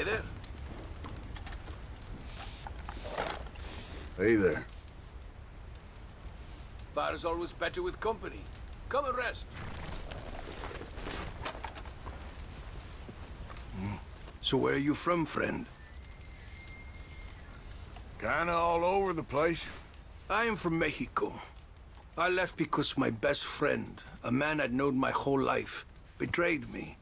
Hey there. Hey there. Fire's always better with company. Come and rest. Mm. So where are you from, friend? Kinda all over the place. I am from Mexico. I left because my best friend, a man I'd known my whole life, betrayed me.